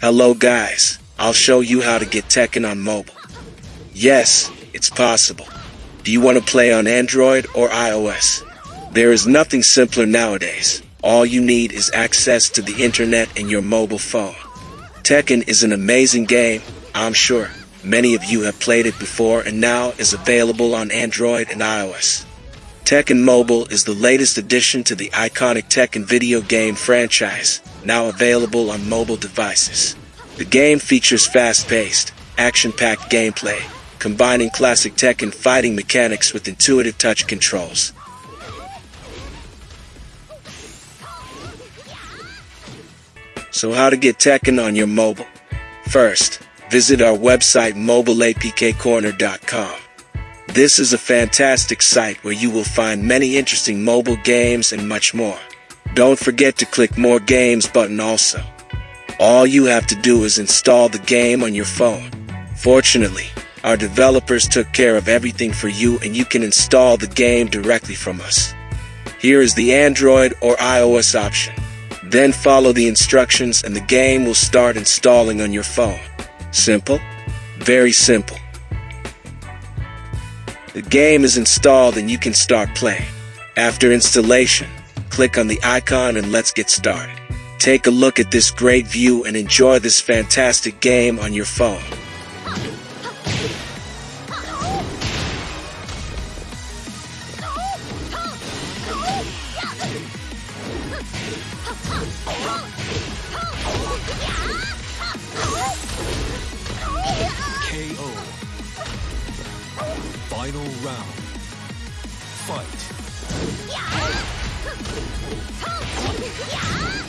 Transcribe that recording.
Hello guys, I'll show you how to get Tekken on mobile. Yes, it's possible. Do you want to play on Android or iOS? There is nothing simpler nowadays. All you need is access to the internet and your mobile phone. Tekken is an amazing game, I'm sure. Many of you have played it before and now is available on Android and iOS. Tekken Mobile is the latest addition to the iconic Tekken video game franchise, now available on mobile devices. The game features fast-paced, action-packed gameplay, combining classic Tekken fighting mechanics with intuitive touch controls. So how to get Tekken on your mobile? First, visit our website mobileapkcorner.com. This is a fantastic site where you will find many interesting mobile games and much more. Don't forget to click More Games button also. All you have to do is install the game on your phone. Fortunately, our developers took care of everything for you and you can install the game directly from us. Here is the Android or iOS option. Then follow the instructions and the game will start installing on your phone. Simple? Very simple. The game is installed and you can start playing. After installation, click on the icon and let's get started. Take a look at this great view and enjoy this fantastic game on your phone. KO. Final round. Fight. やー